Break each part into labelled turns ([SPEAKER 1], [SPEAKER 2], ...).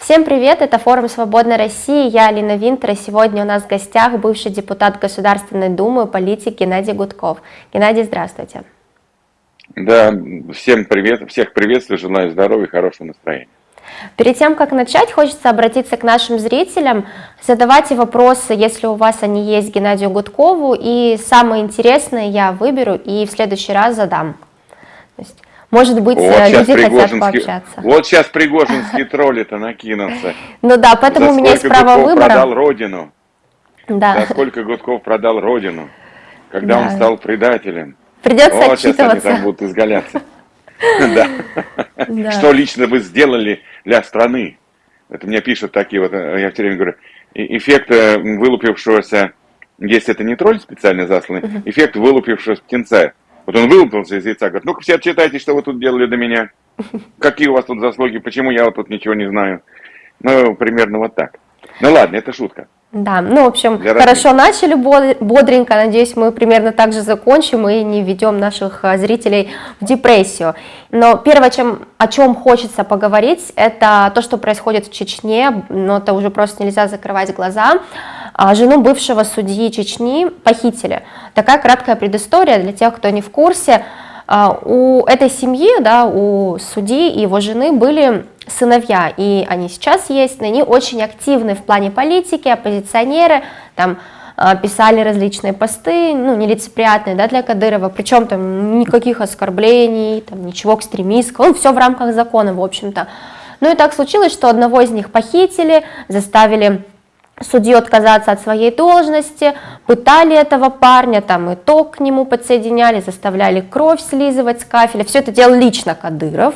[SPEAKER 1] Всем привет, это форум «Свободной России», я Алина Винтер, и сегодня у нас в гостях бывший депутат Государственной Думы, политик Геннадий Гудков. Геннадий, здравствуйте.
[SPEAKER 2] Да, всем привет, всех приветствую, желаю здоровья и хорошего настроения.
[SPEAKER 1] Перед тем, как начать, хочется обратиться к нашим зрителям. Задавайте вопросы, если у вас они есть, Геннадию Гудкову, и самые интересные я выберу и в следующий раз задам. То есть, может быть, вот э, люди хотят пообщаться.
[SPEAKER 2] Вот сейчас пригожинские тролли-то накинутся.
[SPEAKER 1] Ну да, поэтому у меня есть право
[SPEAKER 2] Гудков
[SPEAKER 1] выбора.
[SPEAKER 2] продал родину.
[SPEAKER 1] Да.
[SPEAKER 2] За сколько Гудков продал родину, когда
[SPEAKER 1] Да.
[SPEAKER 2] он стал предателем.
[SPEAKER 1] Придется
[SPEAKER 2] Вот сейчас они
[SPEAKER 1] отчитываться.
[SPEAKER 2] там будут изгаляться. Да. Что лично вы сделали для страны? Это мне пишут такие вот, э, я все время говорю, «И- эффект э, вылупившегося, если это не тролль специально засланный, эффект вылупившегося птенца. Вот он вылупился из яйца, говорит, ну-ка все отчитайте, что вы тут делали до меня. Какие у вас тут заслуги, почему я вот тут ничего не знаю. Ну, примерно вот так. Ну ладно, это шутка.
[SPEAKER 1] Да, ну, в общем,
[SPEAKER 2] Для
[SPEAKER 1] хорошо начали бод- бодренько, надеюсь, мы примерно так же закончим и не введем наших а, зрителей в депрессию. Но первое, чем, о чем хочется поговорить, это то, что происходит в Чечне, но это уже просто нельзя закрывать глаза. А, Жену бывшего судьи Чечни похитили. Такая краткая предыстория для тех, кто не в курсе. А, У этой семьи, да, у судьи и его жены были сыновья, и они сейчас есть, но они очень активны в плане политики, оппозиционеры, там а, писали различные посты, ну, нелицеприятные, да, для Кадырова, причем там никаких оскорблений, там ничего экстремистского, он все в рамках закона, в общем-то. Ну и так случилось, что одного из них похитили, заставили судью отказаться от своей должности, пытали этого парня, там и ток к нему подсоединяли, заставляли кровь слизывать с кафеля. Все это делал лично Кадыров,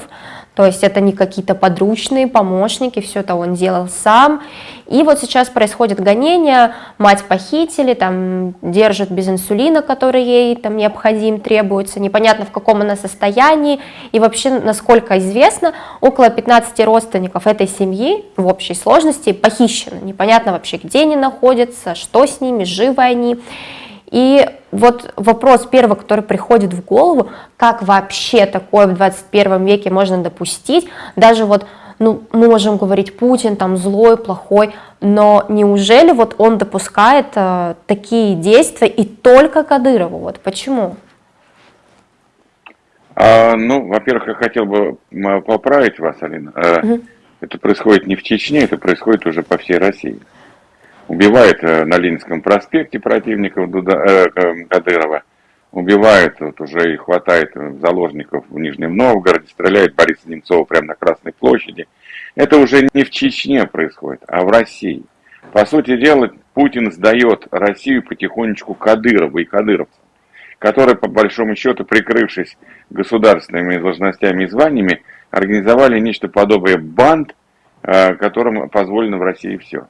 [SPEAKER 1] то есть это не какие-то подручные помощники, все это он делал сам. И вот сейчас происходит гонение, мать похитили, там держат без инсулина, который ей там необходим, требуется, непонятно в каком она состоянии. И вообще, насколько известно, около 15 родственников этой семьи в общей сложности похищены. Непонятно вообще, где они находятся, что с ними, живы они. И вот вопрос первый, который приходит в голову, как вообще такое в 21 веке можно допустить, даже вот, ну, мы можем говорить, Путин там злой, плохой, но неужели вот он допускает э, такие действия и только Кадырову, вот почему?
[SPEAKER 2] А, ну, во-первых, я хотел бы поправить вас, Алина.
[SPEAKER 1] Мгм.
[SPEAKER 2] Это происходит не в Чечне, это происходит уже по всей России. Убивает э, на Ленинском проспекте противников Дуда- э, э, Кадырова, убивает, вот уже и хватает э, заложников в Нижнем Новгороде, стреляет Бориса Немцова прямо на Красной площади. Это уже не в Чечне происходит, а в России. По сути дела, Путин сдает Россию потихонечку Кадырову и кадыровцам, которые, по большому счету, прикрывшись государственными должностями и званиями, организовали нечто подобие банд, которым позволено в России все.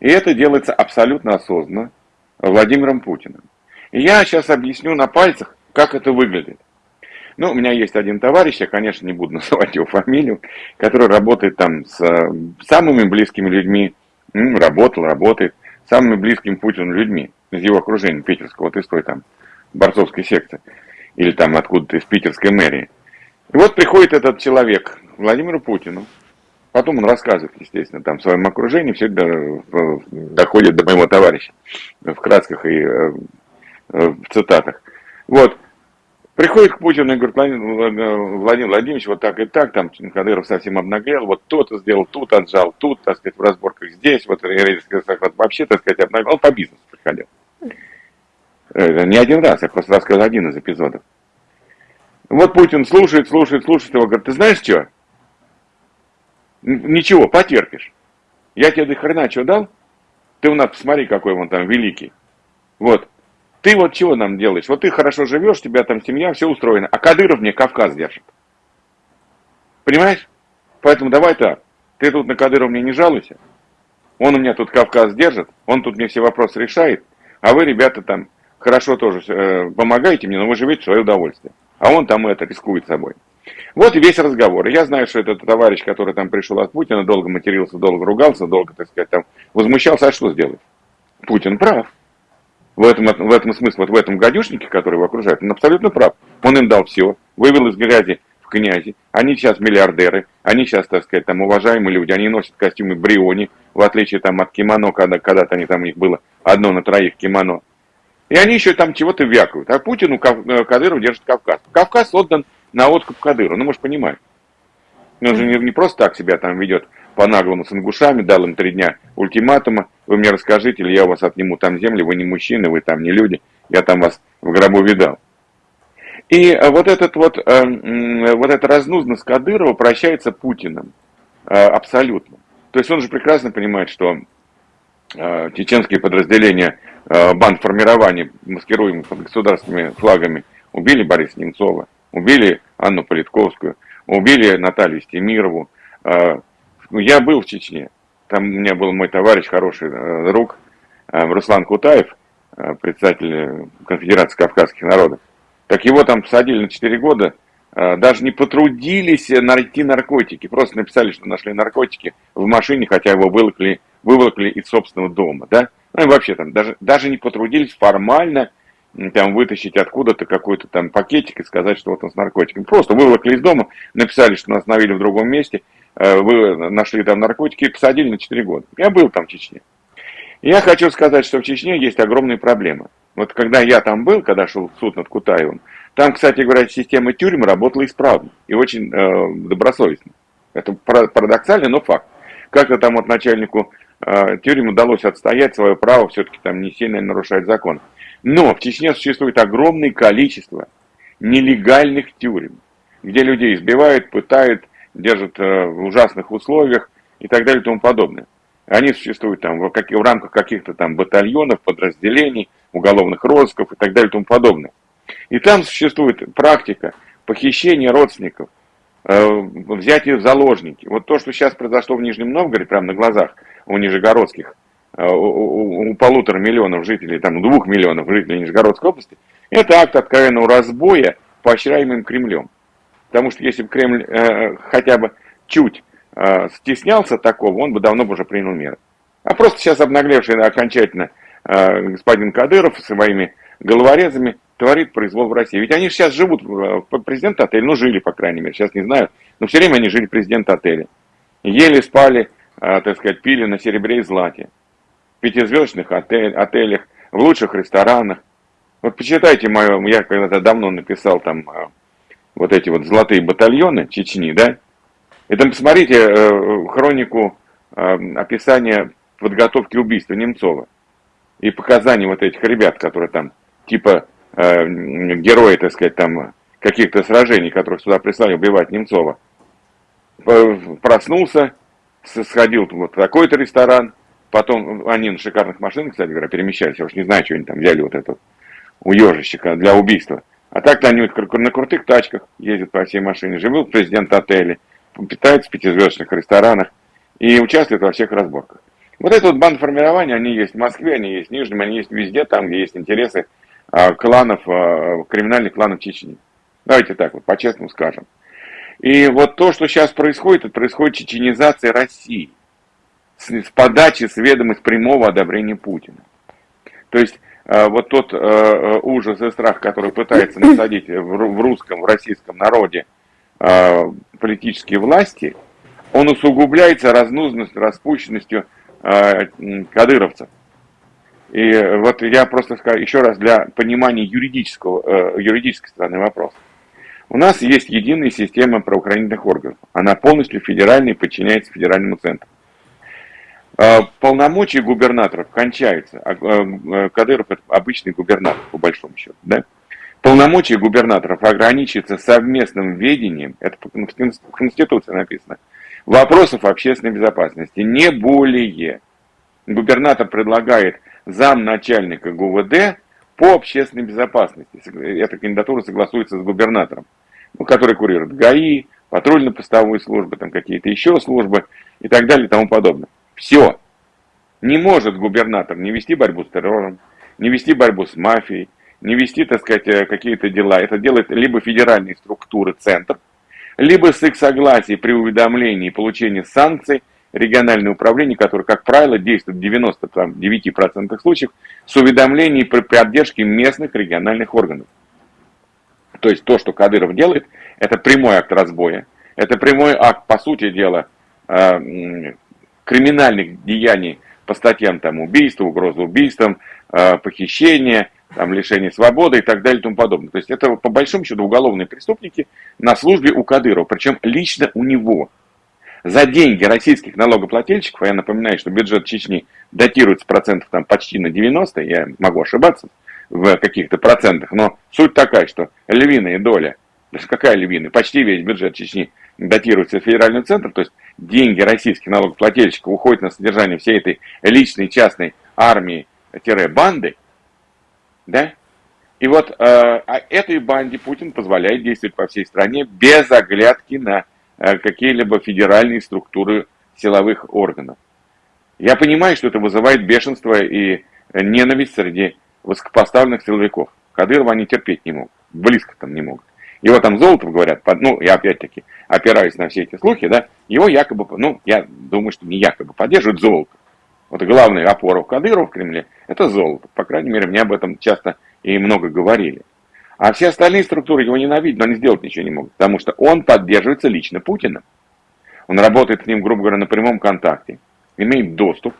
[SPEAKER 2] И это делается абсолютно осознанно Владимиром Путиным. И я сейчас объясню на пальцах, как это выглядит. Ну, у меня есть один товарищ, я, конечно, не буду называть его фамилию, который работает там с э, самыми близкими людьми, работал, работает, самыми близкими Путину людьми из его окружения питерского, вот из той там борцовской секции, или там откуда-то из питерской мэрии. И вот приходит этот человек Владимиру Путину, потом он рассказывает, естественно, там в своем окружении, все это э, доходит до моего товарища в красках и э, э, в цитатах. Вот, приходит к Путину и говорит, Владимир, Владимир Владимирович, вот так и так, там Кадыров совсем обнаглел, вот то-то сделал, тут отжал, тут, так сказать, в разборках здесь, вот, вообще, так сказать, обнаглел, он по бизнесу приходил. Не один раз, я просто рассказал один из эпизодов. Вот Путин слушает, слушает, слушает его, говорит, ты знаешь что? Ничего, потерпишь. Я тебе до хрена что дал? Ты у нас посмотри, какой он там великий. Вот. Ты вот чего нам делаешь? Вот ты хорошо живешь, у тебя там семья, все устроено. А Кадыров мне Кавказ держит. Понимаешь? Поэтому давай так. Ты тут на Кадырова мне не жалуйся. Он у меня тут Кавказ держит, он тут мне все вопросы решает. А вы, ребята, там хорошо тоже э, помогаете мне, но вы живете в свое удовольствие. А он там это рискует собой. Вот и весь разговор. Я знаю, что этот товарищ, который там пришел от Путина, долго матерился, долго ругался, долго, так сказать, там возмущался, а что сделать? Путин прав. В этом, в этом смысле, вот в этом гадюшнике, который его окружает, он абсолютно прав. Он им дал все, вывел из грязи в князи, они сейчас миллиардеры, они сейчас, так сказать, там уважаемые люди, они носят костюмы Бриони, в отличие там от кимоно, когда когда-то они там у них было одно на троих кимоно. И они еще там чего-то вякают. А Путину э, Кадыров держит Кавказ. Кавказ отдан на откуп Кадыру, ну, может, понимать. Он же не, не просто так себя там ведет по-наглому с ингушами, дал им три дня ультиматума, вы мне расскажите, или я у вас отниму там земли, вы не мужчины, вы там не люди, я там вас в гробу видал. И вот этот вот, э, вот эта разнузность Кадырова прощается Путиным э, абсолютно. То есть он же прекрасно понимает, что э, чеченские подразделения банд формирования, маскируемые под государственными флагами, убили Бориса Немцова, убили Анну Политковскую, убили Наталью Стемирову. Ну, я был в Чечне, там у меня был мой товарищ, хороший друг, Руслан Кутаев, председатель Конфедерации Кавказских народов. Так его там посадили на 4 года, а, даже не потрудились найти наркотики, просто написали, что нашли наркотики в машине, хотя его выволокли, выволокли из собственного дома, да? Ну и вообще там даже, даже не потрудились формально там вытащить откуда-то какой-то там пакетик и сказать, что вот он с наркотиками. Просто выволокли из дома, написали, что нас остановили в другом месте, а, вы нашли там наркотики и посадили на 4 года. Я был там в Чечне. Я хочу сказать, что в Чечне есть огромные проблемы. Вот когда я там был, когда шел суд над Кутаевым, там, кстати говоря, система тюрьмы работала исправно и очень э, добросовестно. Это парадоксально, но факт. Как-то там вот начальнику э, тюрьмы удалось отстоять свое право, все-таки там не сильно нарушать закон. Но в Чечне существует огромное количество нелегальных тюрем, где людей избивают, пытают, держат э, в ужасных условиях и так далее и тому подобное. Они существуют там в, как, в рамках каких-то там батальонов, подразделений, уголовных розысков и так далее и тому подобное. И там существует практика похищения родственников, э, взятия в заложники. Вот то, что сейчас произошло в Нижнем Новгороде, прямо на глазах у нижегородских, у, у, полутора миллионов жителей, там двух миллионов жителей Нижегородской области, это акт откровенного разбоя, поощряемым Кремлем. Потому что если бы Кремль э, хотя бы чуть э, стеснялся такого, он бы давно бы уже принял меры. А просто сейчас обнаглевший окончательно э, господин Кадыров со своими головорезами творит произвол в России. Ведь они сейчас живут, э, президент отеля, ну жили, по крайней мере, сейчас не знаю, но все время они жили президент отеля. Ели, спали, э, так сказать, пили на серебре и злате. Пятизвездочных отель, отелях, в лучших ресторанах. Вот почитайте мое, я когда-то давно написал там э, вот эти вот золотые батальоны Чечни, да, и там посмотрите э, хронику э, описания подготовки убийства Немцова и показаний вот этих ребят, которые там типа э, герои, так сказать, там каких-то сражений, которых сюда прислали убивать Немцова. Проснулся, сходил вот в такой-то ресторан, потом они на шикарных машинах, кстати говоря, перемещались, я уж не знаю, что они там взяли вот этот у ежищика для убийства. А так-то они на крутых тачках ездят по всей машине, живут президент отеля, питаются в пятизвездочных ресторанах и участвуют во всех разборках. Вот это вот бандформирование, они есть в Москве, они есть в Нижнем, они есть везде, там, где есть интересы а, кланов, а, криминальных кланов Чечни. Давайте так вот, по-честному скажем. И вот то, что сейчас происходит, это происходит чеченизация России с, с подачи, с ведома, с прямого одобрения Путина. То есть а, вот тот ужас и страх, который пытается насадить в русском, в российском народе политические власти, он усугубляется разнузностью, распущенностью э, кадыровцев. И вот я просто скажу еще раз для понимания юридического, э, юридической стороны вопроса. У нас есть единая система правоохранительных органов. Она полностью федеральная и подчиняется федеральному центру. Э, полномочия губернаторов кончаются. А, э, Кадыров это обычный губернатор, по большому счету. Да? Полномочия губернаторов ограничиваются совместным ведением, это в Конституции написано, вопросов общественной безопасности, не более. Губернатор предлагает замначальника ГУВД по общественной безопасности. Эта кандидатура согласуется с губернатором, ну, который курирует ГАИ, патрульно-постовые службы, там какие-то еще службы и так далее и тому подобное. Все. Не может губернатор не вести борьбу с террором, не вести борьбу с мафией, не вести, так сказать, э, какие-то дела. Это делает либо федеральные структуры, центр, либо с их согласия при уведомлении и получении санкций региональное управление, которое, как правило, действует в 99% случаев с уведомлением при поддержке местных региональных органов. То есть то, что Кадыров делает, это прямой акт разбоя, это прямой акт, по сути дела, э, криминальных деяний по статьям там убийства, угроза убийством, э, похищение, там, лишение свободы и так далее и тому подобное. То есть это по большому счету уголовные преступники на службе у Кадырова, причем лично у него. За деньги российских налогоплательщиков, а я напоминаю, что бюджет Чечни датируется процентов там почти на 90, я могу ошибаться в каких-то процентах, но суть такая, что львиная доля, какая львиная, почти весь бюджет Чечни датируется в федеральный центр, то есть деньги российских налогоплательщиков уходят на содержание всей этой личной частной армии-банды, да? И вот э, а этой банде Путин позволяет действовать по всей стране без оглядки на э, какие-либо федеральные структуры силовых органов. Я понимаю, что это вызывает бешенство и ненависть среди высокопоставленных силовиков. Кадырова они терпеть не могут, близко там не могут. Его там Золотов говорят, ну, я опять-таки опираюсь на все эти слухи, да, его якобы, ну, я думаю, что не якобы поддерживают Золотов. Вот главная опора Кадырова в Кремле – это золото. По крайней мере, мне об этом часто и много говорили. А все остальные структуры его ненавидят, но они сделать ничего не могут, потому что он поддерживается лично Путиным. Он работает с ним, грубо говоря, на прямом контакте, имеет доступ.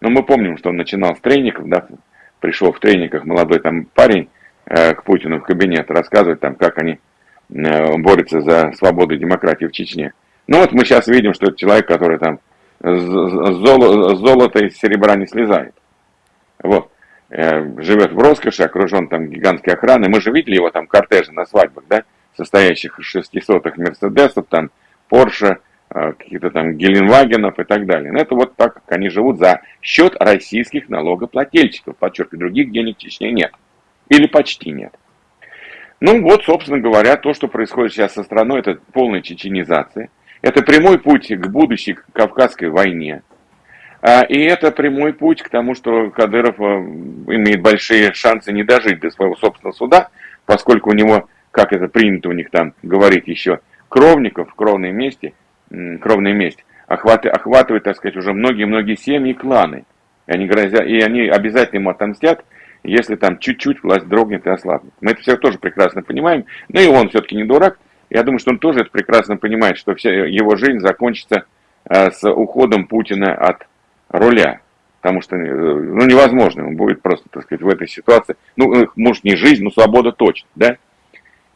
[SPEAKER 2] Но мы помним, что он начинал с трейников, да, пришел в трейниках молодой там парень э, к Путину в кабинет рассказывать там, как они э, борются за свободу и демократию в Чечне. Ну вот мы сейчас видим, что это человек, который там золо, золото из серебра не слезает. Вот. Э, живет в роскоши, окружен там гигантской охраной. Мы же видели его там кортежи на свадьбах, да, состоящих из шестисотых Мерседесов, там, Порше, э, каких-то там Геленвагенов и так далее. Но это вот так, как они живут за счет российских налогоплательщиков. Подчеркиваю, других денег в Чечне нет. Или почти нет. Ну вот, собственно говоря, то, что происходит сейчас со страной, это полная чеченизация. Это прямой путь к будущей Кавказской войне. А, и это прямой путь к тому, что Кадыров э, имеет большие шансы не дожить до своего собственного суда, поскольку у него, как это принято у них там говорить еще, кровников, кровной мести, кровной месть, охватывает, охватывает, так сказать, уже многие-многие семьи и кланы. И они, грозят, и они обязательно ему отомстят, если там чуть-чуть власть дрогнет и ослабнет. Мы это все тоже прекрасно понимаем, но и он все-таки не дурак, я думаю, что он тоже это прекрасно понимает, что вся его жизнь закончится э, с уходом Путина от руля. Потому что э, ну, невозможно, он будет просто, так сказать, в этой ситуации. Ну, может, не жизнь, но свобода точно, да?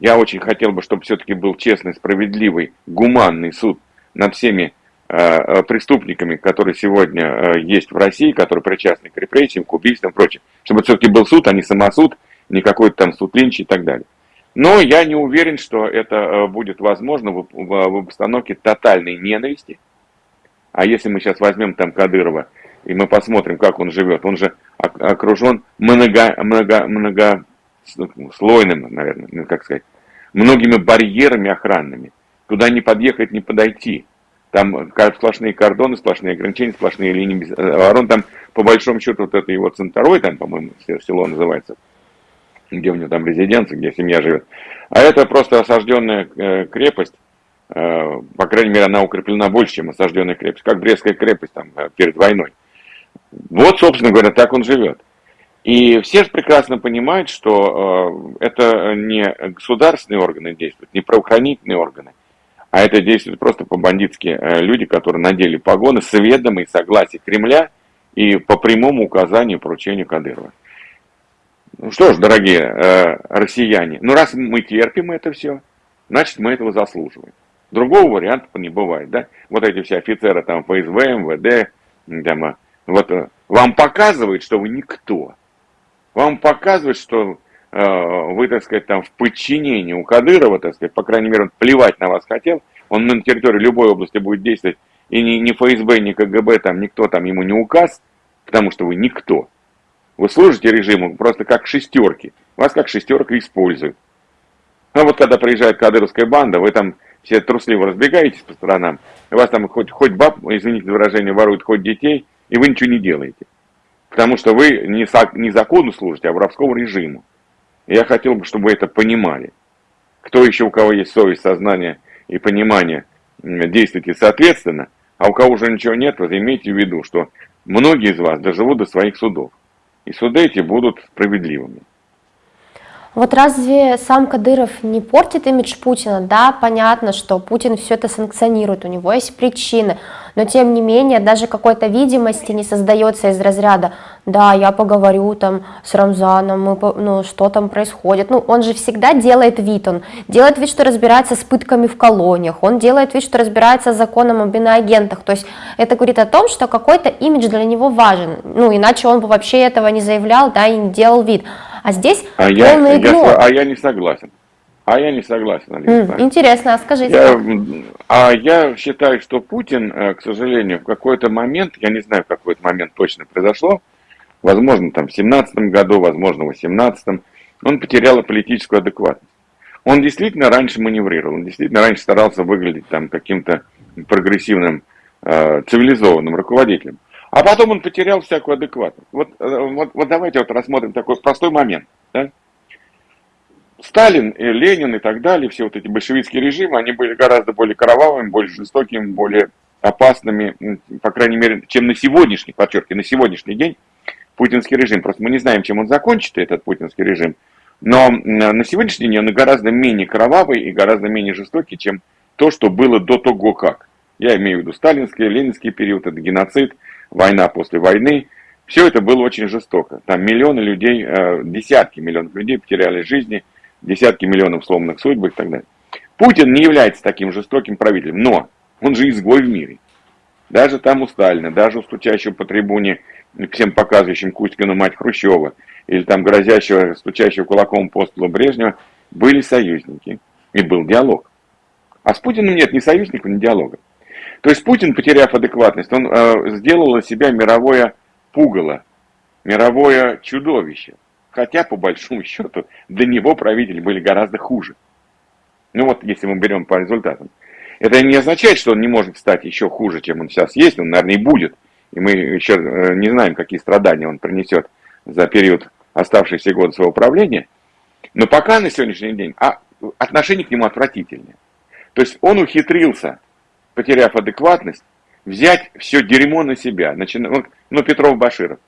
[SPEAKER 2] Я очень хотел бы, чтобы все-таки был честный, справедливый, гуманный суд над всеми э, преступниками, которые сегодня э, есть в России, которые причастны к репрессиям, к убийствам и прочее. Чтобы все-таки был суд, а не самосуд, не какой-то там суд Линча и так далее. Но я не уверен, что это э, будет возможно в, обстановке тотальной ненависти. А если мы сейчас возьмем там Кадырова, и мы посмотрим, как он живет, он же окружен много, много, много слойным, наверное, ну, как сказать, многими барьерами охранными. Туда не подъехать, не подойти. Там сплошные кордоны, сплошные ограничения, сплошные линии обороны. Там, по большому счету, вот это его центровой, там, по-моему, село называется, где у него там резиденция, где семья живет. А это просто осажденная э, крепость, э, по крайней мере, она укреплена больше, чем осажденная крепость, как Брестская крепость там э, перед войной. Вот, собственно говоря, так он живет. И все же прекрасно понимают, что это не государственные органы действуют, не правоохранительные органы, а это действуют просто по-бандитски люди, которые надели погоны с ведомой согласия Кремля и по прямому указанию поручению Кадырова. Ну что ж, дорогие э, россияне, ну раз мы терпим это все, значит мы этого заслуживаем. Другого варианта не бывает, да? Вот эти все офицеры там ФСБ, МВД, там, э, вот э, вам показывают, что вы никто. Вам показывают, что э, вы, так сказать, там в подчинении у Кадырова, так сказать, по крайней мере, он плевать на вас хотел, он на территории любой области будет действовать, и ни, ни ФСБ, ни КГБ, там никто там ему не указ, потому что вы никто. Вы служите режиму просто как шестерки. Вас как шестерка используют. А вот когда приезжает кадыровская банда, вы там все трусливо разбегаетесь по сторонам, вас там хоть, хоть баб, извините за выражение, воруют хоть детей, и вы ничего не делаете. Потому что вы не, не закону служите, а воровскому режиму. Я хотел бы, чтобы вы это понимали. Кто еще, у кого есть совесть, сознание и понимание, действуйте соответственно, а у кого уже ничего нет, вот имейте в виду, что многие из вас доживут до своих судов и суды эти будут справедливыми.
[SPEAKER 1] Вот разве сам Кадыров не портит имидж Путина? Да, понятно, что Путин все это санкционирует, у него есть причины, но тем не менее даже какой-то видимости не создается из разряда «да, я поговорю там с Рамзаном, мы, ну, что там происходит». Ну, он же всегда делает вид, он делает вид, что разбирается с пытками в колониях, он делает вид, что разбирается с законом об иноагентах, то есть это говорит о том, что какой-то имидж для него важен, ну, иначе он бы вообще этого не заявлял, да, и не делал вид. А здесь
[SPEAKER 2] а полный я, игнор. Я, а я не согласен. А я не согласен,
[SPEAKER 1] Алиса. интересно, а скажите.
[SPEAKER 2] Я, а я считаю, что Путин, э, к сожалению, в какой-то момент, я не знаю, в какой-то момент точно произошло, возможно, там в 17 году, возможно, в 18 он потерял политическую адекватность. Он действительно раньше маневрировал, он действительно раньше старался выглядеть там каким-то прогрессивным, э, цивилизованным руководителем. А потом он потерял всякую адекватность. Вот, э, вот, вот давайте вот рассмотрим такой простой момент. Да? Сталин, и Ленин и так далее, все вот эти большевистские режимы, они были гораздо более кровавыми, более жестокими, более опасными, по крайней мере, чем на сегодняшний, подчеркиваю, на сегодняшний день путинский режим. Просто мы не знаем, чем он закончится, этот путинский режим. Но на сегодняшний день он гораздо менее кровавый и гораздо менее жестокий, чем то, что было до того как. Я имею в виду сталинский, ленинский период, это геноцид, война после войны. Все это было очень жестоко. Там миллионы людей, э, десятки миллионов людей потеряли жизни, десятки миллионов сломанных судьб и так далее. Путин не является таким жестоким правителем, но он же изгой в мире. Даже там у Сталина, даже у стучащего по трибуне, всем показывающим Кузькину мать Хрущева, или там грозящего, стучащего кулаком по столу Брежнева, были союзники, и был диалог. А с Путиным нет ни союзников, ни диалога. То есть Путин, потеряв адекватность, он э, сделал из себя мировое пугало, мировое чудовище. Хотя, по большому счету, для него правители были гораздо хуже. Ну вот, если мы берем по результатам. Это не означает, что он не может стать еще хуже, чем он сейчас есть. Он, наверное, и будет. И мы еще э, не знаем, какие страдания он принесет за период оставшихся года своего правления. Но пока на сегодняшний день а отношение к нему отвратительное. То есть он ухитрился, потеряв адекватность, взять все дерьмо на себя. Начиная, ну, Петров Баширов.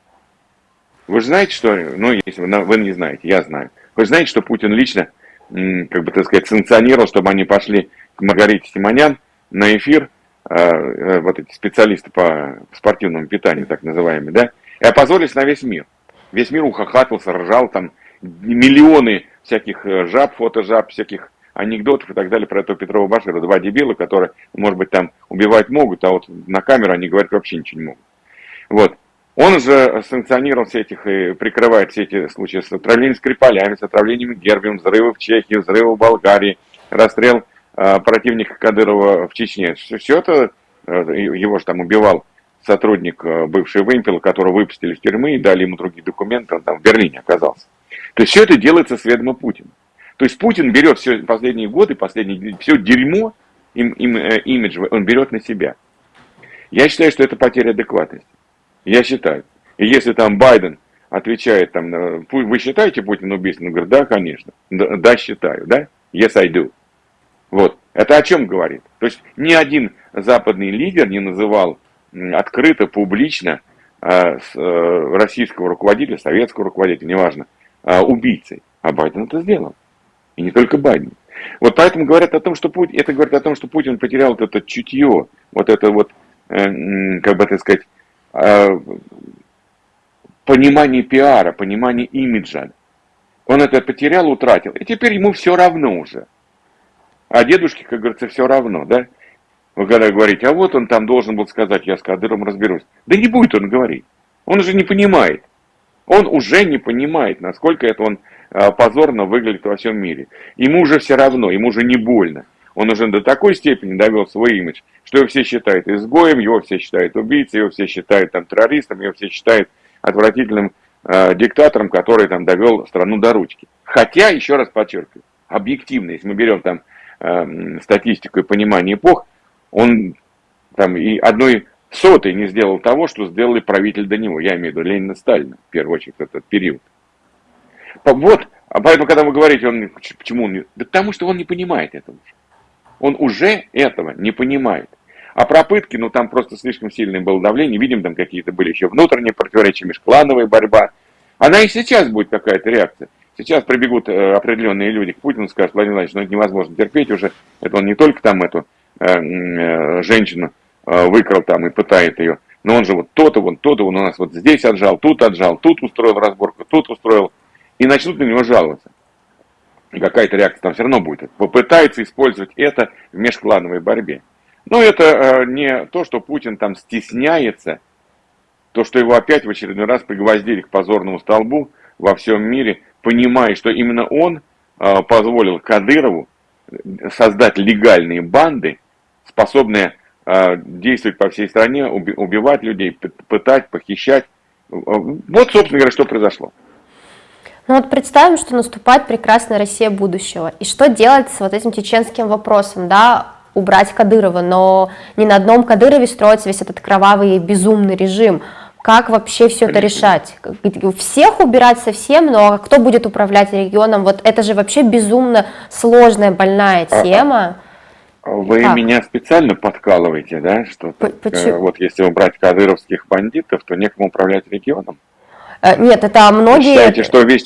[SPEAKER 2] Вы же знаете, что, ну, если вы, вы не знаете, я знаю. Вы же знаете, что Путин лично, как бы так сказать, санкционировал, чтобы они пошли к Маргарите Симонян на эфир, э, э, вот эти специалисты по спортивному питанию, так называемые, да, и опозорились на весь мир. Весь мир ухахатывался, ржал, там миллионы всяких э, жаб, фотожаб, всяких анекдотов и так далее про этого Петрова Башира. Два дебила, которые, может быть, там убивать могут, а вот на камеру они говорят вообще ничего не могут. Вот. Он же санкционировал все этих и прикрывает все эти случаи с отравлением Скрипалями, с отравлением Гербием, взрывы в Чехии, взрывы в Болгарии, расстрел э, противника Кадырова в Чечне. Все, все это, э, его же там убивал сотрудник э, бывший Вымпел, которого выпустили из тюрьмы и дали ему другие документы, он там в Берлине оказался. То есть все это делается с ведома Путина. То есть Путин берет все последние годы, последние, все дерьмо, им, им, э, имидж, он берет на себя. Я считаю, что это потеря адекватности. Я считаю. И если там Байден отвечает, там, вы считаете Путин убийственным? Он говорит, да, конечно. Да, да, считаю, да? Yes, I do. Вот. Это о чем говорит? То есть ни один западный лидер не называл открыто, публично э, с, э, российского руководителя, советского руководителя, неважно, э, убийцей. А Байден это сделал. И не только Байден. Вот поэтому говорят о том, что Путин, это говорит о том, что Путин потерял вот это чутье, вот это вот, э, как бы так сказать, э, понимание пиара, понимание имиджа. Он это потерял, утратил. И теперь ему все равно уже. А дедушке, как говорится, все равно, да? Вы когда говорите, а вот он там должен был сказать, я с Кадыром разберусь. Да не будет он говорить. Он же не понимает. Он уже не понимает, насколько это он позорно выглядит во всем мире. Ему уже все равно, ему уже не больно. Он уже до такой степени довел свой имидж, что его все считают изгоем, его все считают убийцей, его все считают там террористом, его все считают отвратительным э, диктатором, который там довел страну до ручки. Хотя, еще раз подчеркиваю, объективно, если мы берем там э, статистику и понимание эпох, он там и одной сотой не сделал того, что сделали правитель до него. Я имею в виду Ленина Сталина, в первую очередь, этот период. Вот, а поэтому, когда вы говорите, он, почему он не... Да потому что он не понимает этого. Он уже этого не понимает. А про пытки, ну там просто слишком сильное было давление, видим, там какие-то были еще внутренние противоречия, межклановая борьба. Она и сейчас будет какая-то реакция. Сейчас прибегут э, определенные люди к Путину, скажут, Владимир Владимирович, ну это невозможно терпеть уже, это он не только там эту э, э, женщину э, выкрал там и пытает ее, но он же вот то-то, вон то-то, он у нас вот здесь отжал, тут отжал, тут устроил разборку, тут устроил, и начнут на него жаловаться. Какая-то реакция там все равно будет. Попытается использовать это в межклановой борьбе. Но это э, не то, что Путин там стесняется, то, что его опять в очередной раз пригвоздили к позорному столбу во всем мире, понимая, что именно он э, позволил Кадырову создать легальные банды, способные э, действовать по всей стране, убивать людей, пытать, похищать. Вот, собственно говоря, что произошло.
[SPEAKER 1] Ну вот представим, что наступает прекрасная Россия будущего. И что делать с вот этим чеченским вопросом, да, убрать Кадырова, но не на одном Кадырове строится весь этот кровавый и безумный режим. Как вообще все это решать? Всех убирать совсем, но кто будет управлять регионом? Вот это же вообще безумно сложная, больная а, а, тема.
[SPEAKER 2] Вы как? меня специально подкалываете, да? Что э, вот если убрать кадыровских бандитов, то некому управлять регионом?
[SPEAKER 1] Э, нет, это многие... Вы
[SPEAKER 2] считаете, что весь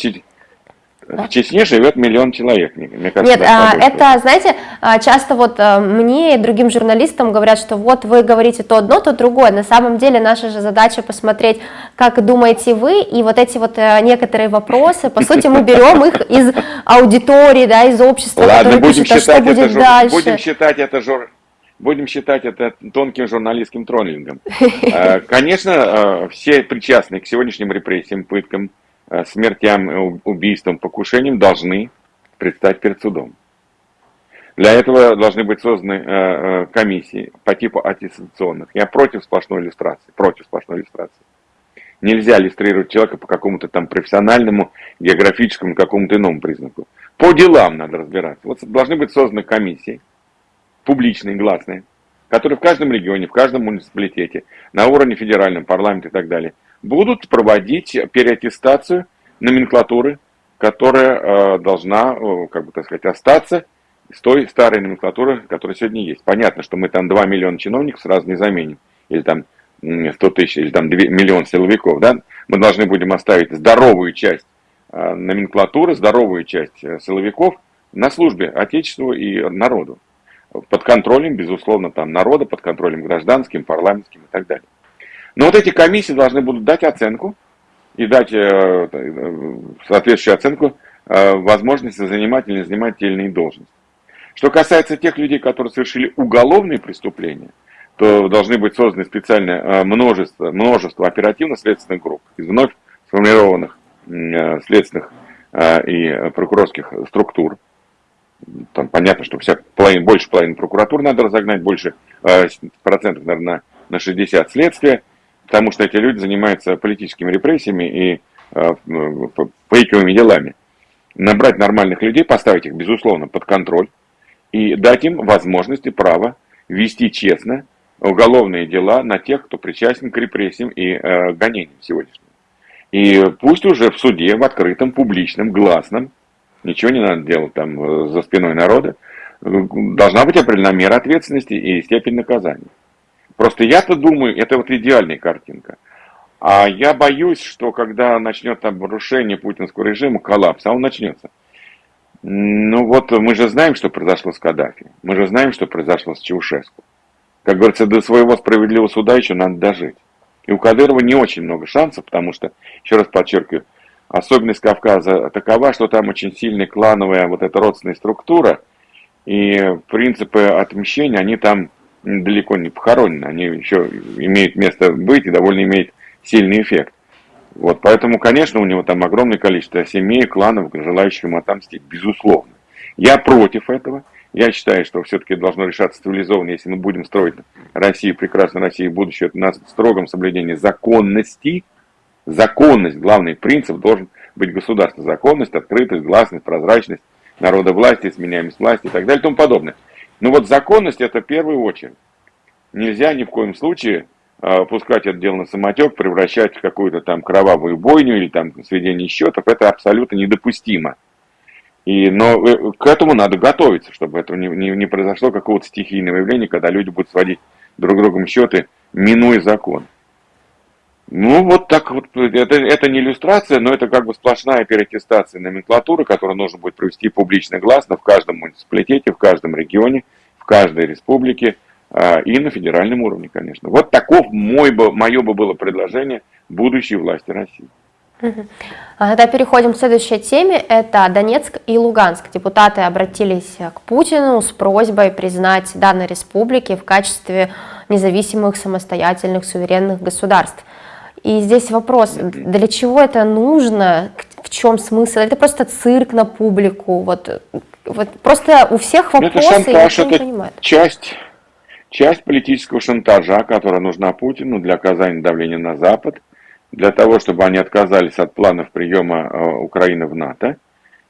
[SPEAKER 2] в Чечне живет миллион человек. Мне
[SPEAKER 1] кажется, Нет, а, это, знаете, а, часто вот а, мне и другим журналистам говорят, что вот вы говорите то одно, то другое. На самом деле наша же задача посмотреть, как думаете вы, и вот эти вот э, некоторые вопросы, по сути, мы берем их из аудитории, да, из общества,
[SPEAKER 2] Ладно, будем пишет, считать а что будет это дальше. Будем считать это жур... Будем считать это тонким журналистским троллингом. Конечно, все причастные к сегодняшним репрессиям, пыткам, Э, смертям, э, убийствам, покушениям должны предстать перед судом. Для этого должны быть созданы э, комиссии по типу аттестационных. Я против сплошной иллюстрации, против сплошной иллюстрации. Нельзя иллюстрировать человека по какому-то там профессиональному, географическому, какому-то иному признаку. По делам надо разбираться. Вот должны быть созданы комиссии, публичные, гласные, которые в каждом регионе, в каждом муниципалитете, на уровне федеральном, парламента и так далее, будут проводить переаттестацию номенклатуры, которая э, должна, э, как бы так сказать, остаться с той старой номенклатуры, которая сегодня есть. Понятно, что мы там 2 миллиона чиновников сразу не заменим, или там 100 тысяч, или там 2, миллион силовиков, да? Мы должны будем оставить здоровую часть э, номенклатуры, здоровую часть э, силовиков на службе Отечеству и народу. Под контролем, безусловно, там народа, под контролем гражданским, парламентским и так далее. Но вот эти комиссии должны будут дать оценку и дать э, соответствующую оценку э, возможности занимать или не занимать те или должности. Что касается тех людей, которые совершили уголовные преступления, то должны быть созданы специальное э, множество, множество оперативно-следственных групп из вновь сформированных следственных и прокурорских структур. Там понятно, что вся половина, больше половины прокуратуры надо разогнать, больше процентов, наверное, на 60 следствия потому что эти люди занимаются политическими репрессиями и э, фейковыми делами. Набрать нормальных людей, поставить их, безусловно, под контроль и дать им возможность и право вести честно уголовные дела на тех, кто причастен к репрессиям и э, гонениям сегодняшним. И пусть уже в суде, в открытом, публичном, гласном, ничего не надо делать там э, за спиной народа, должна быть определена мера ответственности и степень наказания. Просто я-то думаю, это вот идеальная картинка. А я боюсь, что когда начнет обрушение путинского режима, коллапс, а он начнется. Ну вот мы же знаем, что произошло с Каддафи. Мы же знаем, что произошло с Чаушеску. Как говорится, до своего справедливого суда еще надо дожить. И у Кадырова не очень много шансов, потому что, еще раз подчеркиваю, особенность Кавказа такова, что там очень сильная клановая вот эта родственная структура, и принципы отмещения, они там далеко не похоронены, они еще имеют место быть и довольно имеют сильный эффект. Вот, поэтому, конечно, у него там огромное количество семей, кланов, желающих ему отомстить, безусловно. Я против этого. Я считаю, что все-таки должно решаться цивилизованно, если мы будем строить Россию, прекрасную Россию, будущее на строгом соблюдении законности. Законность, главный принцип должен быть государство. Законность, открытость, гласность, прозрачность, народа власти, сменяемость власти и так далее и тому подобное. Но вот законность это в первую очередь. Нельзя ни в коем случае э, пускать это дело на самотек, превращать в какую-то там кровавую бойню или там сведение счетов. Это абсолютно недопустимо. И, но э, к этому надо готовиться, чтобы этого не, не, не произошло какого-то стихийного явления, когда люди будут сводить друг другом счеты, минуя закон. Ну, вот так вот, это, это не иллюстрация, но это как бы сплошная переаттестация номенклатуры, которую нужно будет провести публично гласно в каждом муниципалитете, в каждом регионе, в каждой республике а, и на федеральном уровне, конечно. Вот таков мой бы, мое бы было предложение будущей власти России.
[SPEAKER 1] А тогда переходим к следующей теме. Это Донецк и Луганск. Депутаты обратились к Путину с просьбой признать данные республики в качестве независимых, самостоятельных, суверенных государств. И здесь вопрос, для чего это нужно, в чем смысл? Это просто цирк на публику, вот, вот просто у всех вопросы,
[SPEAKER 2] это шантаж, это понимает. часть, часть политического шантажа, которая нужна Путину для оказания давления на Запад, для того, чтобы они отказались от планов приема э, Украины в НАТО.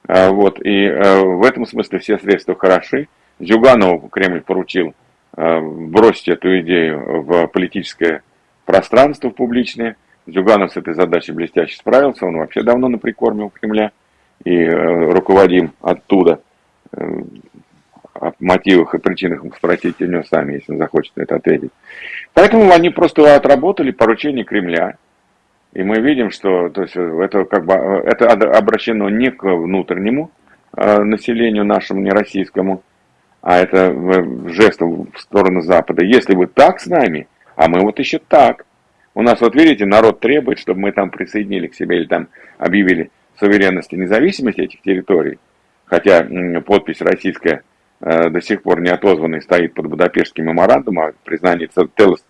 [SPEAKER 2] Э, вот, и э, в этом смысле все средства хороши. Зюганову Кремль поручил бросить эту идею в политическое пространство публичное. Зюганов с этой задачей блестяще справился, он вообще давно на прикорме у Кремля и э, руководим оттуда. Э, о мотивах и причинах спросите у него сами, если он захочет это ответить. Поэтому они просто отработали поручение Кремля. И мы видим, что то есть, это, как бы, это обращено не к внутреннему э, населению нашему, не российскому, а это жест в сторону Запада. Если вы так с нами, а мы вот еще так. У нас, вот видите, народ требует, чтобы мы там присоединили к себе или там объявили суверенность и независимость этих территорий. Хотя подпись российская э, до сих пор не отозванной стоит под Будапештским меморандумом о признании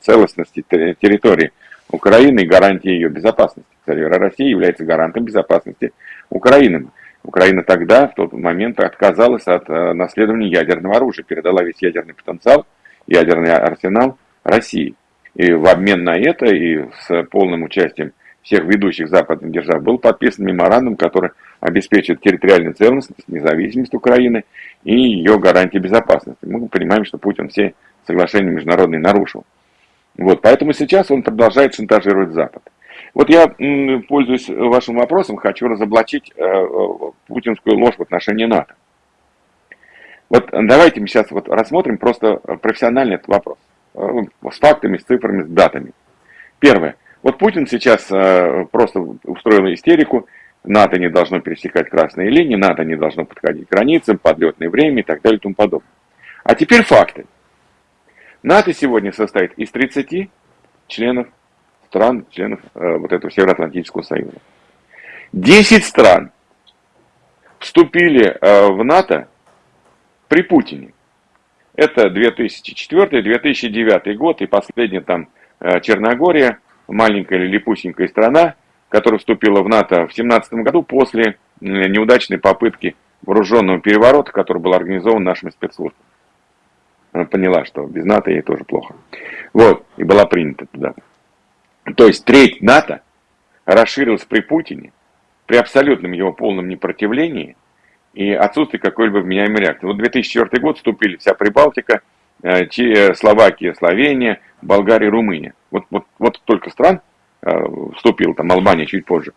[SPEAKER 2] целостности территории Украины и гарантии ее безопасности. Кстати, Россия является гарантом безопасности Украины. Украина тогда, в тот момент, отказалась от э, наследования ядерного оружия, передала весь ядерный потенциал, ядерный арсенал России. И в обмен на это и с полным участием всех ведущих западных держав был подписан меморандум, который обеспечит территориальную целостность, независимость Украины и ее гарантии безопасности. Мы понимаем, что Путин все соглашения международные нарушил. Вот, поэтому сейчас он продолжает шантажировать Запад. Вот я, пользуясь вашим вопросом, хочу разоблачить э, путинскую ложь в отношении НАТО. Вот давайте мы сейчас вот рассмотрим просто профессиональный этот вопрос. Э, с фактами, с цифрами, с датами. Первое. Вот Путин сейчас э, просто устроил истерику, НАТО не должно пересекать красные линии, НАТО не должно подходить к границам, подлетное время и так далее и тому подобное. А теперь факты. НАТО сегодня состоит из 30 членов стран, членов э, вот этого Североатлантического союза. 10 стран вступили в НАТО при Путине. Это 2004-2009 год и последняя там э, Черногория, маленькая или липусенькая страна, которая вступила в НАТО в 2017 году после неудачной попытки вооруженного переворота, который был организован нашими спецслужбами. Она поняла, что без НАТО ей тоже плохо. Вот, и была принята туда. То есть треть НАТО расширилась при Путине, при абсолютном его полном непротивлении, и отсутствие какой-либо вменяемой реакции. Вот 2004 год вступили вся Прибалтика, э, э, Словакия, Словения, Болгария, Румыния. Вот, вот, вот только стран э, вступил, там Албания чуть позже.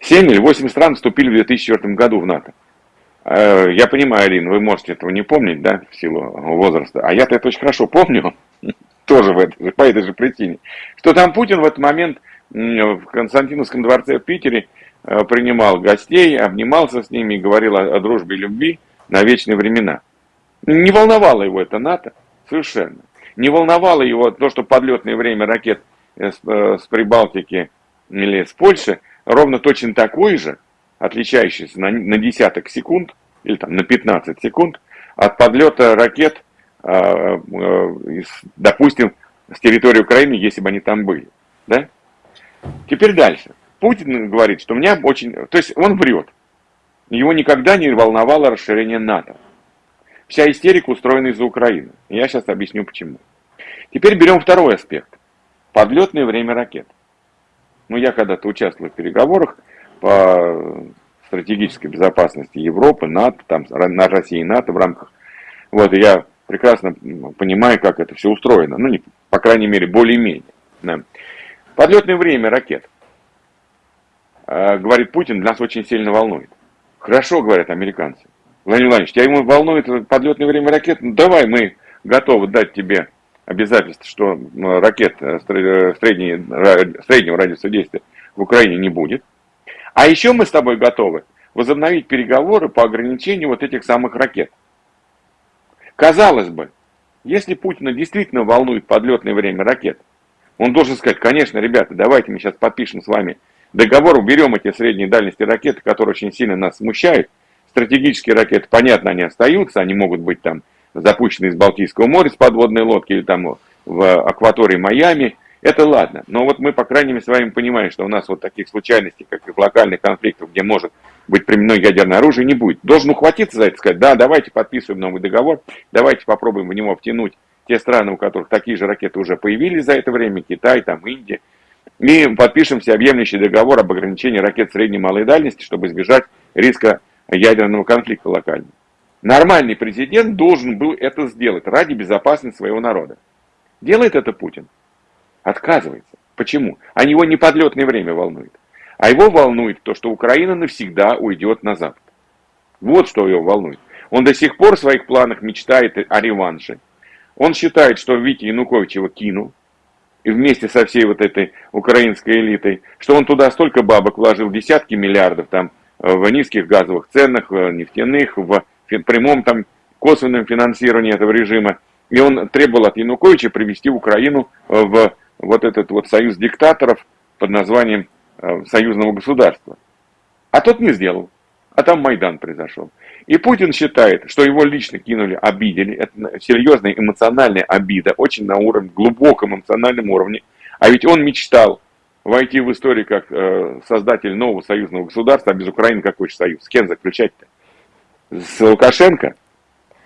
[SPEAKER 2] 7 или 8 стран вступили в 2004 году в НАТО. Я понимаю, Алина, вы можете этого не помнить, да, в силу возраста. А я-то это очень хорошо помню, тоже в этой, по этой же причине. Что там Путин в этот момент в Константиновском дворце в Питере принимал гостей, обнимался с ними говорил о, о дружбе и любви на вечные времена. Не волновало его это НАТО совершенно. Не волновало его то, что подлетное время ракет с, э, с Прибалтики или с Польши ровно точно такой же, отличающийся на, на десяток секунд или там на 15 секунд от подлета ракет, э, допустим, с территории Украины, если бы они там были. Да? Теперь дальше. Путин говорит, что меня очень... То есть он врет. Его никогда не волновало расширение НАТО. Вся истерика устроена из-за Украины. Я сейчас объясню почему. Теперь берем второй аспект. Подлетное время ракет. Ну, я когда-то участвовал в переговорах по стратегической безопасности Европы, НАТО, там, на России и НАТО в рамках. Вот, я прекрасно понимаю, как это все устроено. Ну, не, по крайней мере, более-менее. Да. Подлетное время ракет. Э, говорит Путин, нас очень сильно волнует. Хорошо, говорят американцы. Владимир Владимирович, тебя ему волнует подлетное время ракет? Ну, давай, мы готовы дать тебе обязательств, что ракет средней, среднего радиуса действия в Украине не будет. А еще мы с тобой готовы возобновить переговоры по ограничению вот этих самых ракет. Казалось бы, если Путина действительно волнует подлетное время ракет, он должен сказать, конечно, ребята, давайте мы сейчас подпишем с вами договор, уберем эти средние дальности ракеты, которые очень сильно нас смущают. Стратегические ракеты, понятно, они остаются, они могут быть там запущены из Балтийского моря с подводной лодки или там в акватории Майами. Это ладно, но вот мы, по крайней мере, с вами понимаем, что у нас вот таких случайностей, как и в локальных конфликтах, где может быть применено ядерное оружие, не будет. Должен ухватиться за это, сказать, да, давайте подписываем новый договор, давайте попробуем в него втянуть те страны, у которых такие же ракеты уже появились за это время, Китай, там, Индия, и подпишем всеобъемлющий договор об ограничении ракет средней и малой дальности, чтобы избежать риска ядерного конфликта локально. Нормальный президент должен был это сделать ради безопасности своего народа. Делает это Путин? Отказывается. Почему? А его не подлетное время волнует. А его волнует то, что Украина навсегда уйдет на Запад. Вот что его волнует. Он до сих пор в своих планах мечтает о реванше. Он считает, что Витя Янукович его кинул, и вместе со всей вот этой украинской элитой, что он туда столько бабок вложил, десятки миллиардов там в низких газовых ценах, нефтяных, в прямом там косвенном финансировании этого режима. И он требовал от Януковича привести Украину в вот этот вот союз диктаторов под названием э, союзного государства. А тот не сделал. А там Майдан произошел. И Путин считает, что его лично кинули, обидели. Это серьезная эмоциональная обида, очень на уровне, глубоком эмоциональном уровне. А ведь он мечтал войти в историю как э, создатель нового союзного государства, а без Украины какой же союз? С кем заключать-то? С Лукашенко?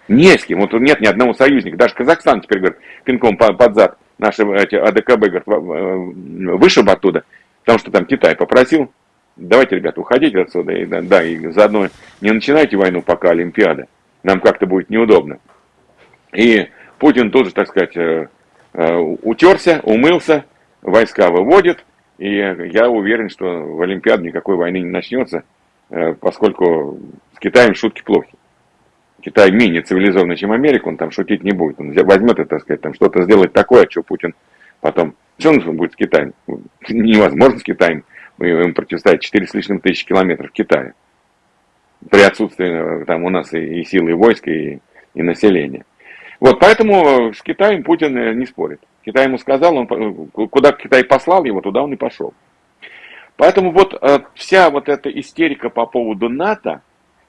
[SPEAKER 2] Не с кем. Вот нет ни одного союзника. Даже Казахстан теперь, говорит, пинком под зад наши эти АДКБ, говорит, э, вышиб оттуда, потому что там Китай попросил, давайте, ребята, уходите отсюда, и, да, и заодно не начинайте войну, пока Олимпиада, нам как-то будет неудобно. И Путин тоже, так сказать, э, э, утерся, умылся, войска выводит, и я уверен, что в Олимпиаде никакой войны не начнется, поскольку с Китаем шутки плохи. Китай менее цивилизованный, чем Америка, он там шутить не будет. Он возьмет это, так сказать, там что-то сделать такое, что Путин потом... Что он будет с Китаем? Невозможно с Китаем ему противостоять 4 с лишним тысячи километров Китая. При отсутствии там у нас и, и силы, и войск, и, и населения. Вот, поэтому с Китаем Путин э, не спорит. Китай ему сказал, он, куда Китай послал его, туда он и пошел. Поэтому вот э, вся вот эта истерика по поводу НАТО,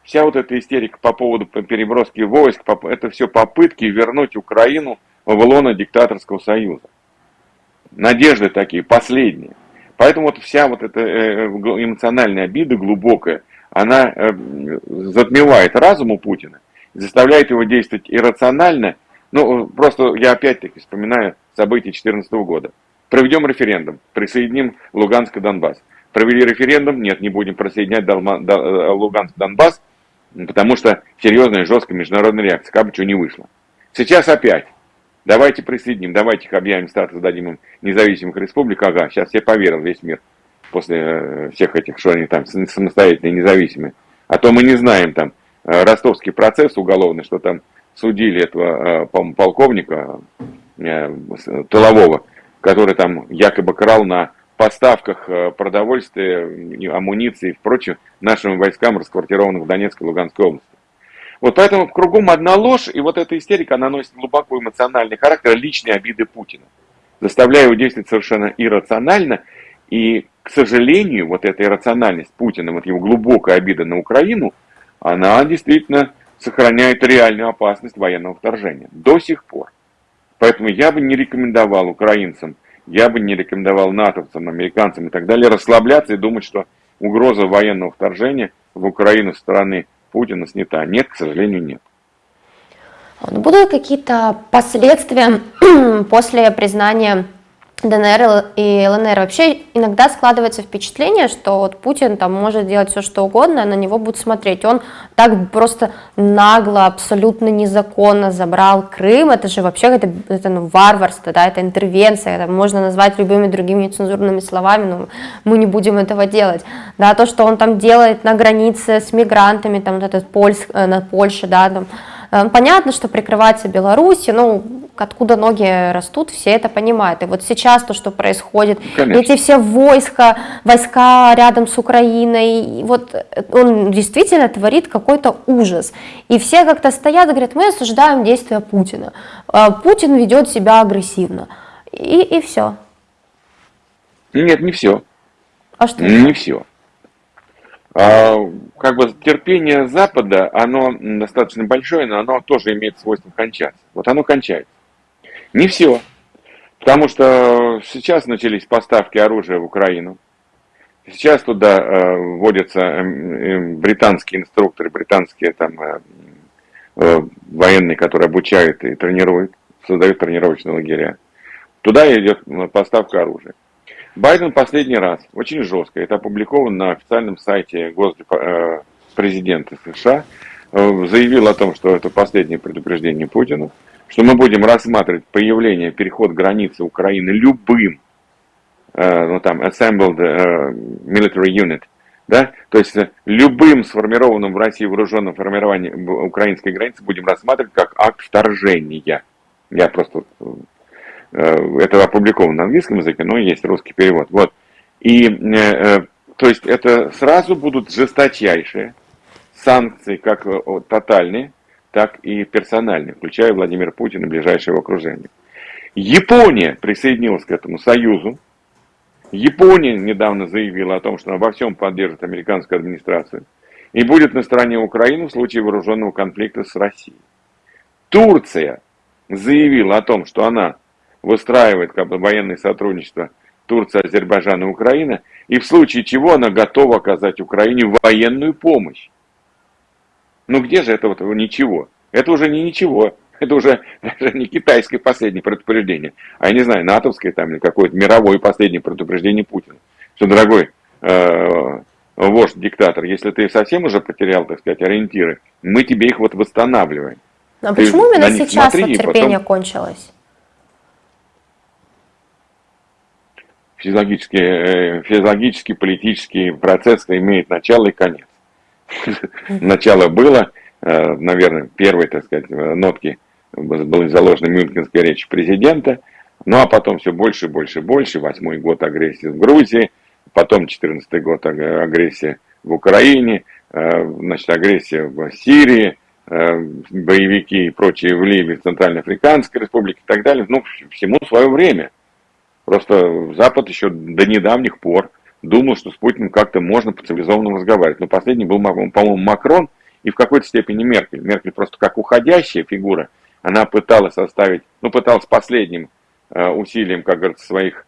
[SPEAKER 2] вся вот эта истерика по поводу переброски войск, это все попытки вернуть Украину в лоно диктаторского союза. Надежды такие, последние. Поэтому вот вся вот эта э, эмоциональная обида глубокая, она э, затмевает разум у Путина, заставляет его действовать иррационально. Ну, просто я опять-таки вспоминаю события 2014 года. Проведем референдум, присоединим Луганск и Донбасс. Провели референдум, нет, не будем присоединять Луганск и Донбасс, потому что серьезная, жесткая международная реакция, как бы что не вышло. Сейчас опять. Давайте присоединим, давайте их объявим статус, дадим им независимых республик. Ага, сейчас все поверил весь мир после э, всех этих, что они там самостоятельные, независимые. А то мы не знаем там э, ростовский процесс уголовный, что там судили этого э, полковника тылового, который там якобы крал на поставках продовольствия, амуниции и прочее нашим войскам, расквартированным в Донецкой и Луганской области. Вот поэтому кругом одна ложь, и вот эта истерика, она носит глубоко эмоциональный характер личной обиды Путина, заставляя его действовать совершенно иррационально, и, к сожалению, вот эта иррациональность Путина, вот его глубокая обида на Украину, она действительно сохраняет реальную опасность военного вторжения до сих пор. Поэтому я бы не рекомендовал украинцам я бы не рекомендовал натовцам, американцам и так далее расслабляться и думать, что угроза военного вторжения в Украину со стороны Путина снята. Нет, к сожалению, нет.
[SPEAKER 1] Будут какие-то последствия после признания ДНР и ЛНР. Вообще иногда складывается впечатление, что вот Путин там может делать все, что угодно, на него будут смотреть. Он так просто нагло, абсолютно незаконно забрал Крым. Это же вообще это, это ну, варварство, да, это интервенция. Это можно назвать любыми другими нецензурными словами, но мы не будем этого делать. Да, то, что он там делает на границе с мигрантами, там вот этот Польск, э, на Польше, да, там, понятно, что прикрывается Беларусь, ну, откуда ноги растут, все это понимают. И вот сейчас то, что происходит, Конечно. эти все войска, войска рядом с Украиной, вот он действительно творит какой-то ужас. И все как-то стоят и говорят, мы осуждаем действия Путина. Э, Путин ведет себя агрессивно. И, и все.
[SPEAKER 2] Нет, не все.
[SPEAKER 1] А что?
[SPEAKER 2] Не все. А, как бы терпение Запада, оно достаточно большое, но оно тоже имеет свойство кончаться. Вот оно кончается. Не все. Потому что сейчас начались поставки оружия в Украину. Сейчас туда э, вводятся э, э, британские инструкторы, британские там э, э, военные, которые обучают и тренируют, создают тренировочные лагеря. Туда идет поставка оружия. Байден последний раз, очень жестко, это опубликовано на официальном сайте э, президента США, э, заявил о том, что это последнее предупреждение Путину, что мы будем рассматривать появление, переход границы Украины любым, э, ну там, assembled military unit, да, то есть любым сформированным в России вооруженным формированием украинской границы будем рассматривать как акт вторжения. Я просто это опубликовано на английском языке, но есть русский перевод. Вот. И, э, э, то есть, это сразу будут жесточайшие санкции, как тотальные, так и персональные, включая Владимира Путина и ближайшее его окружение. Япония присоединилась к этому союзу. Япония недавно заявила о том, что она во всем поддержит американскую администрацию и будет на стороне Украины в случае вооруженного конфликта с Россией. Турция заявила о том, что она выстраивает как бы, военное сотрудничество Турция, Азербайджан и Украина, и в случае чего она готова оказать Украине военную помощь. Ну где же это вот ничего? Это уже не ничего. Это уже даже не китайское последнее предупреждение, а я не знаю, натовское там или какое-то мировое последнее предупреждение Путина. Что, дорогой э, вождь, диктатор, если ты совсем уже потерял, так сказать, ориентиры, мы тебе их вот восстанавливаем.
[SPEAKER 1] А ты почему именно сейчас вот терпение потом... кончилось?
[SPEAKER 2] Физиологический, э, физиологический политический процесс имеет начало и конец. Начало было, э, наверное, первые, так сказать, нотки были заложены Мюнхенской речи президента, ну а потом все больше, и больше, и больше. Восьмой год агрессии в Грузии, потом четырнадцатый год агрессия в Украине, э, значит, агрессия в Сирии, боевики и прочие в Ливии, в Центральноафриканской республике и так далее. Ну, всему свое время. Просто Запад еще до недавних пор думал, что с Путиным как-то можно по-цивилизованному разговаривать. Но последний был, по-моему, Макрон и в какой-то степени Меркель. Меркель просто как уходящая фигура, она пыталась составить, ну, пыталась последним э, усилием, как говорится, своих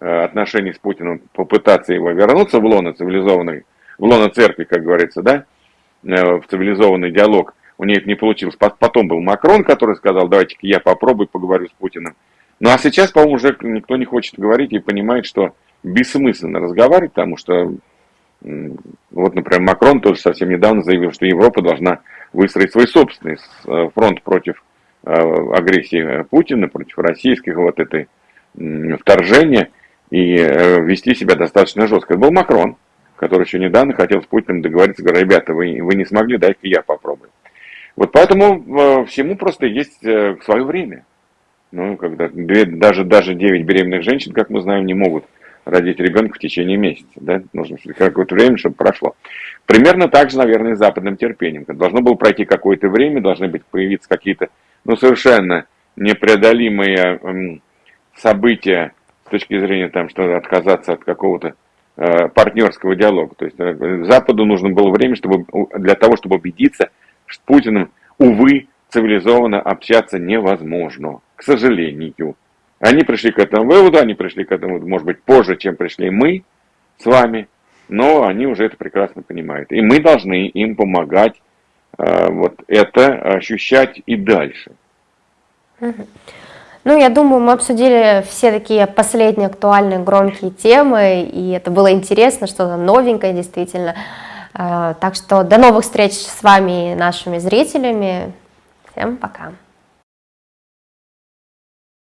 [SPEAKER 2] э, отношений с Путиным попытаться его вернуться в лоно цивилизованной, в лоно церкви, как говорится, да, э, в цивилизованный диалог. У нее это не получилось. Потом был Макрон, который сказал, давайте-ка я попробую поговорю с Путиным. Ну а сейчас, по-моему, уже никто не хочет говорить и понимает, что бессмысленно разговаривать, потому что, вот, например, Макрон тоже совсем недавно заявил, что Европа должна выстроить свой собственный э, фронт против э, агрессии Путина, против российского вот этой вторжения и э, вести себя достаточно жестко. Это был Макрон, который еще недавно хотел с Путиным договориться, говорит, ребята, вы, вы не смогли, дайте я попробую. Вот поэтому всему просто есть свое время. Ну, когда две, даже, даже 9 беременных женщин, как мы знаем, не могут родить ребенка в течение месяца. Да? Нужно какое-то время, чтобы прошло. Примерно так же, наверное, и западным терпением. Должно было пройти какое-то время, должны быть появиться какие-то ну, совершенно непреодолимые эм, события с точки зрения, там, что отказаться от какого-то э, партнерского диалога. То есть э, Западу нужно было время чтобы, для того, чтобы убедиться, что с Путиным, увы, цивилизованно общаться невозможно к сожалению. Они пришли к этому выводу, они пришли к этому, может быть, позже, чем пришли мы с вами, но они уже это прекрасно понимают. И мы должны им помогать э, вот это ощущать и дальше.
[SPEAKER 1] Ну, я думаю, мы обсудили все такие последние актуальные громкие темы, и это было интересно, что-то новенькое действительно. Э, так что до новых встреч с вами, нашими зрителями. Всем пока.